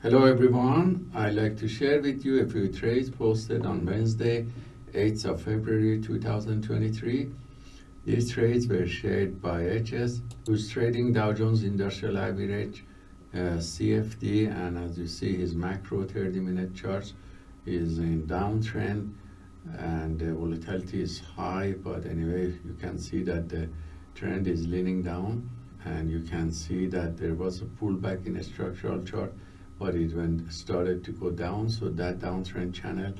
Hello everyone, I'd like to share with you a few trades posted on Wednesday, 8th of February 2023. These trades were shared by HS, who's trading Dow Jones Industrial Average, uh, CFD, and as you see his macro 30 minute chart is in downtrend and the volatility is high, but anyway, you can see that the trend is leaning down and you can see that there was a pullback in a structural chart but it started to go down. So that downtrend channel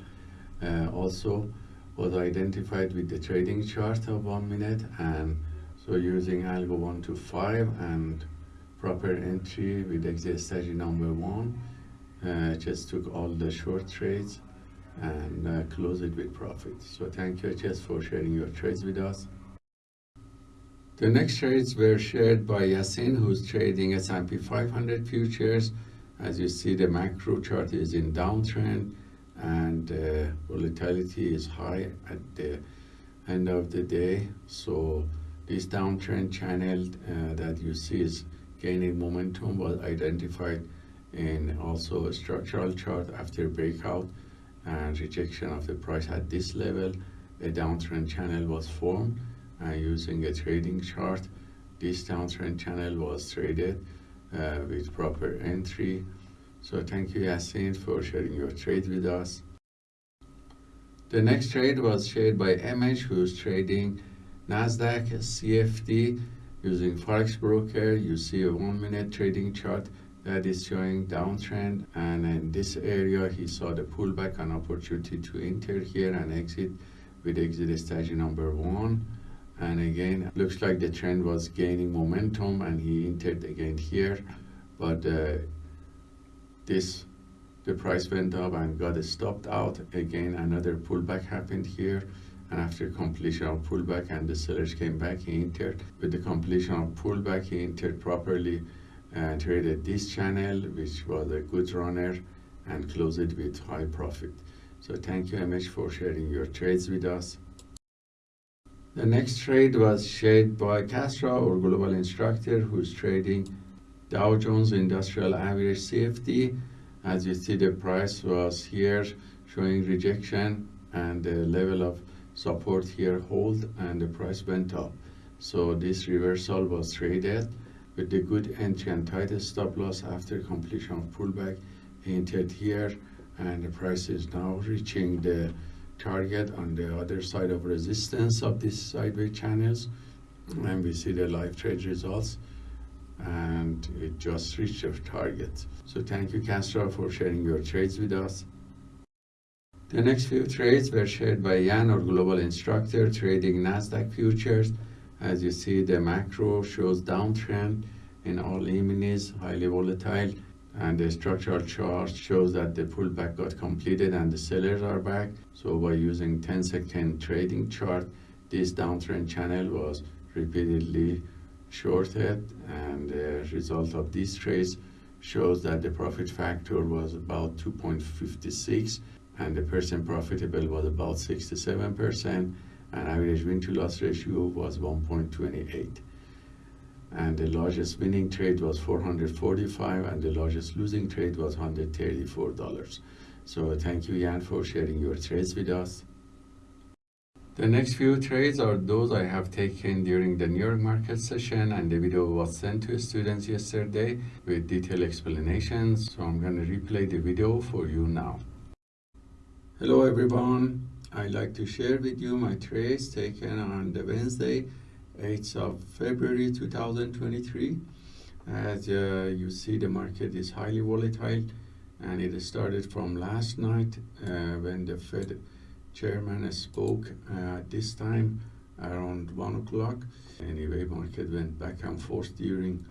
uh, also was identified with the trading chart of one minute. And so using algo 1 to 5 and proper entry with exit strategy number one uh, just took all the short trades and uh, close it with profit so thank you just for sharing your trades with us. The next trades were shared by Yasin who's trading S&P 500 futures as you see, the macro chart is in downtrend and uh, volatility is high at the end of the day. So this downtrend channel uh, that you see is gaining momentum was identified in also a structural chart after breakout and rejection of the price at this level. A downtrend channel was formed and using a trading chart, this downtrend channel was traded uh, with proper entry. So thank you Yasin for sharing your trade with us. The next trade was shared by MH who's trading Nasdaq CFD using Forex Broker. You see a one minute trading chart that is showing downtrend and in this area he saw the pullback and opportunity to enter here and exit with exit strategy number one and again looks like the trend was gaining momentum and he entered again here. But uh, this the price went up and got stopped out. Again another pullback happened here. And after completion of pullback and the sellers came back he entered. With the completion of pullback he entered properly and traded this channel which was a good runner and closed it with high profit. So thank you MH for sharing your trades with us the next trade was shared by Castro, our global instructor, who's trading Dow Jones Industrial Average CFD. As you see, the price was here showing rejection and the level of support here hold and the price went up. So this reversal was traded with the good entry and tight stop loss after completion of pullback entered here and the price is now reaching the target on the other side of resistance of these sideways channels and we see the live trade results and it just reached our target so thank you Castro for sharing your trades with us. The next few trades were shared by Jan, our global instructor, trading Nasdaq futures. As you see, the macro shows downtrend in all E-minis, highly volatile and the structural chart shows that the pullback got completed and the sellers are back. So by using 10 second trading chart this downtrend channel was repeatedly shorted. And the result of these trades shows that the profit factor was about 2.56 and the percent profitable was about 67 percent. And average win to loss ratio was 1.28 and the largest winning trade was 445 and the largest losing trade was 134 dollars. So thank you Jan for sharing your trades with us. The next few trades are those I have taken during the New York market session and the video was sent to students yesterday with detailed explanations. So I'm going to replay the video for you now. Hello everyone. I'd like to share with you my trades taken on the Wednesday 8th of February 2023 as uh, you see the market is highly volatile and it started from last night uh, when the Fed chairman spoke uh, this time around one o'clock. Anyway market went back and forth during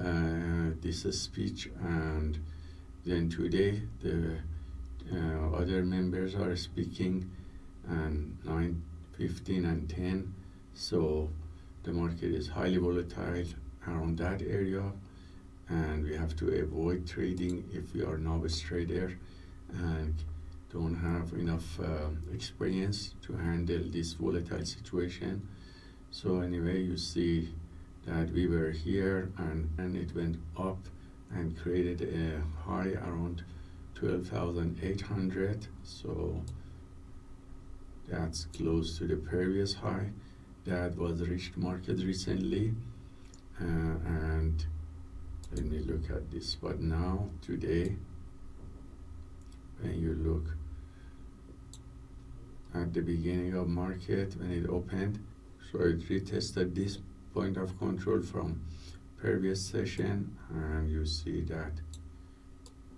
uh, this speech and then today the uh, other members are speaking and 9 15 and 10 so the market is highly volatile around that area and we have to avoid trading if we are novice trader and don't have enough uh, experience to handle this volatile situation. So anyway you see that we were here and and it went up and created a high around 12,800 so that's close to the previous high that was reached market recently uh, and let me look at this. But now today when you look at the beginning of market when it opened so it retested this point of control from previous session and you see that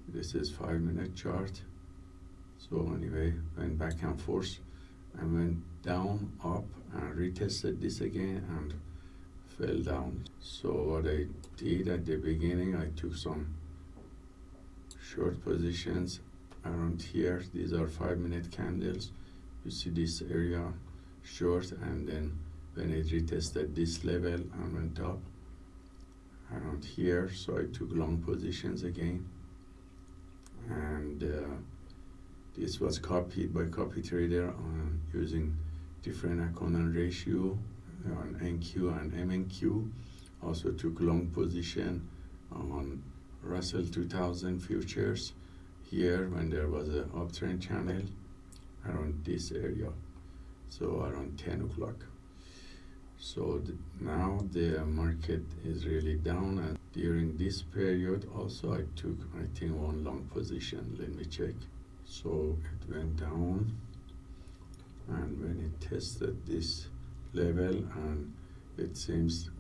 this is five minute chart. So anyway went back and forth and went down up retested this again and fell down. So what I did at the beginning I took some short positions around here. These are five minute candles. You see this area short and then when it retested this level and went up around here so I took long positions again. And uh, this was copied by copy trader using different Akonan ratio on NQ and MNQ also took long position on Russell 2000 futures here when there was an uptrend channel around this area so around 10 o'clock. So the, now the market is really down and during this period also I took I think one long position. Let me check. So it went down and when it tested this level and it seems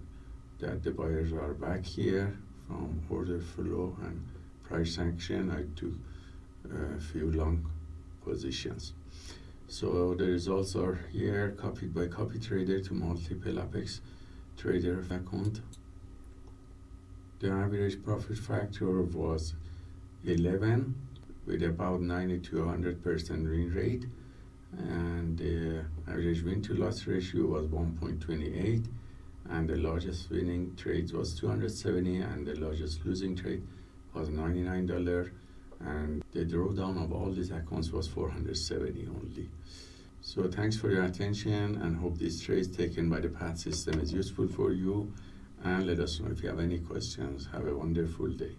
that the buyers are back here from order flow and price action I took a few long positions. So the results are here copied by copy trader to multiple apex trader account. The average profit factor was 11 with about 90 to 100 percent win rate and the average win to loss ratio was 1.28 and the largest winning trade was 270 and the largest losing trade was $99 and the drawdown of all these accounts was 470 only. So thanks for your attention and hope this trade taken by the path system is useful for you. And let us know if you have any questions. Have a wonderful day